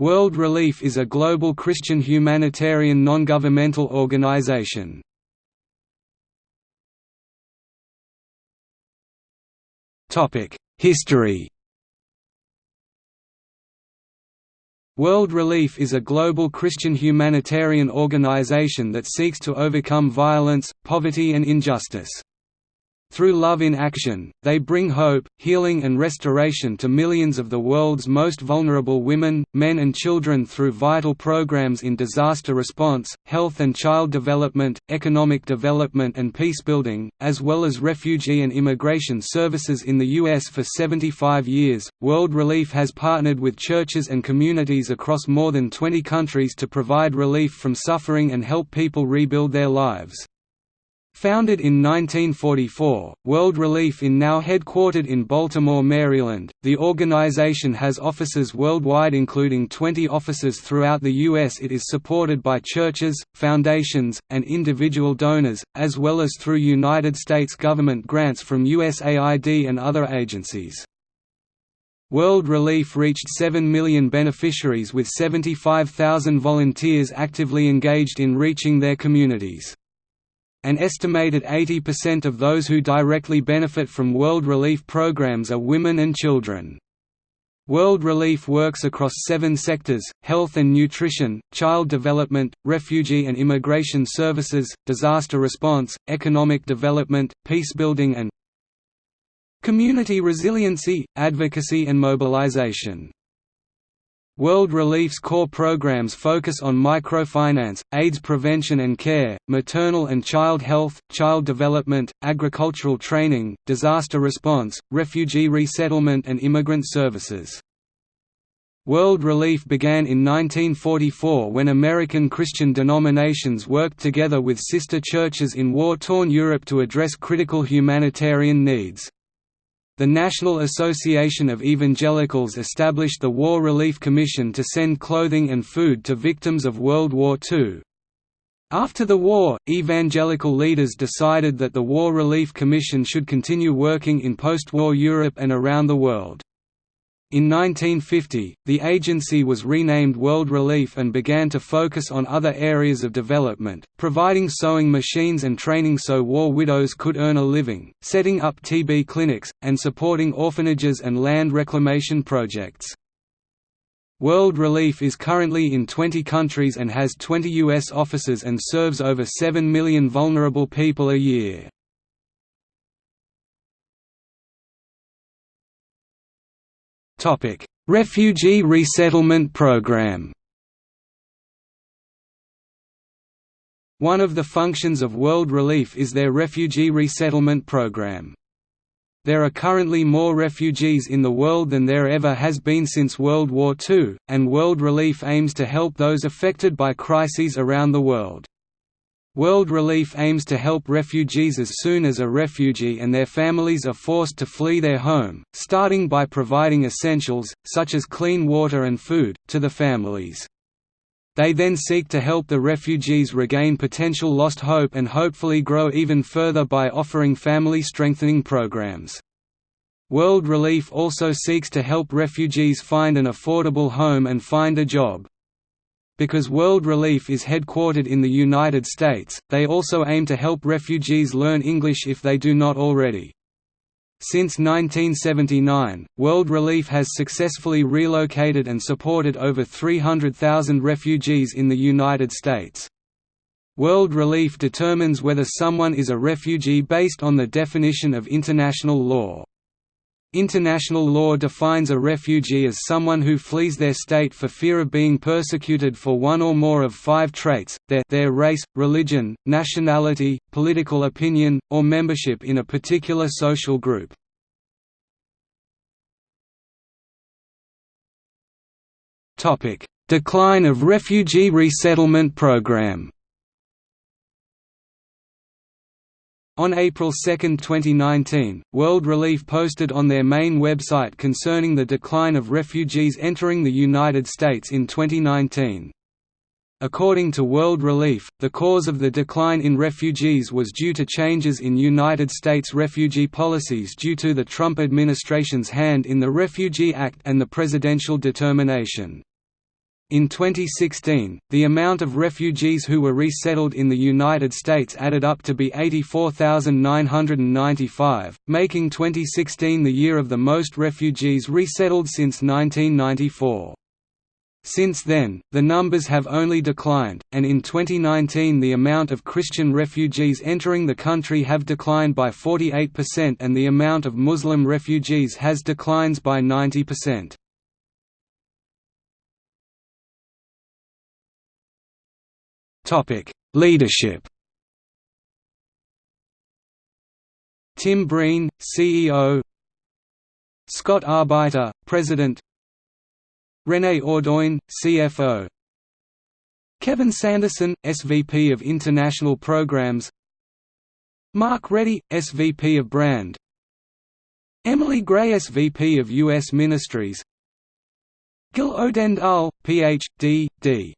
World Relief is a global Christian humanitarian non-governmental organization. History World Relief is a global Christian humanitarian organization that seeks to overcome violence, poverty and injustice. Through love in action, they bring hope, healing and restoration to millions of the world's most vulnerable women, men and children through vital programs in disaster response, health and child development, economic development and peacebuilding, as well as refugee and immigration services in the U.S. for 75 years. World Relief has partnered with churches and communities across more than 20 countries to provide relief from suffering and help people rebuild their lives. Founded in 1944, World Relief is now headquartered in Baltimore, Maryland. The organization has offices worldwide including 20 offices throughout the U.S. It is supported by churches, foundations, and individual donors, as well as through United States government grants from USAID and other agencies. World Relief reached 7 million beneficiaries with 75,000 volunteers actively engaged in reaching their communities. An estimated 80% of those who directly benefit from World Relief programs are women and children. World Relief works across seven sectors, health and nutrition, child development, refugee and immigration services, disaster response, economic development, peacebuilding and community resiliency, advocacy and mobilization. World Relief's core programs focus on microfinance, AIDS prevention and care, maternal and child health, child development, agricultural training, disaster response, refugee resettlement and immigrant services. World Relief began in 1944 when American Christian denominations worked together with sister churches in war-torn Europe to address critical humanitarian needs. The National Association of Evangelicals established the War Relief Commission to send clothing and food to victims of World War II. After the war, evangelical leaders decided that the War Relief Commission should continue working in post-war Europe and around the world. In 1950, the agency was renamed World Relief and began to focus on other areas of development, providing sewing machines and training so war widows could earn a living, setting up TB clinics, and supporting orphanages and land reclamation projects. World Relief is currently in 20 countries and has 20 U.S. offices and serves over 7 million vulnerable people a year. Topic: Refugee Resettlement Program. One of the functions of World Relief is their refugee resettlement program. There are currently more refugees in the world than there ever has been since World War II, and World Relief aims to help those affected by crises around the world. World Relief aims to help refugees as soon as a refugee and their families are forced to flee their home, starting by providing essentials, such as clean water and food, to the families. They then seek to help the refugees regain potential lost hope and hopefully grow even further by offering family strengthening programs. World Relief also seeks to help refugees find an affordable home and find a job. Because World Relief is headquartered in the United States, they also aim to help refugees learn English if they do not already. Since 1979, World Relief has successfully relocated and supported over 300,000 refugees in the United States. World Relief determines whether someone is a refugee based on the definition of international law. International law defines a refugee as someone who flees their state for fear of being persecuted for one or more of five traits, their, their race, religion, nationality, political opinion, or membership in a particular social group. Decline of refugee resettlement program On April 2, 2019, World Relief posted on their main website concerning the decline of refugees entering the United States in 2019. According to World Relief, the cause of the decline in refugees was due to changes in United States refugee policies due to the Trump administration's hand in the Refugee Act and the presidential determination. In 2016, the amount of refugees who were resettled in the United States added up to be 84,995, making 2016 the year of the most refugees resettled since 1994. Since then, the numbers have only declined, and in 2019 the amount of Christian refugees entering the country have declined by 48% and the amount of Muslim refugees has declines by 90%. Leadership Tim Breene, CEO Scott Arbeiter, President René Audoin, CFO Kevin Sanderson, SVP of International Programs Mark Reddy, SVP of Brand Emily Gray SVP of U.S. Ministries Gil Odendaal, Ph.D., D.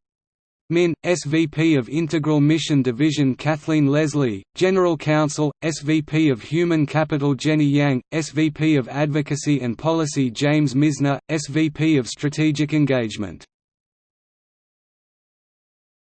Min, SVP of Integral Mission Division Kathleen Leslie, General Counsel, SVP of Human Capital Jenny Yang, SVP of Advocacy and Policy James Misner, SVP of Strategic Engagement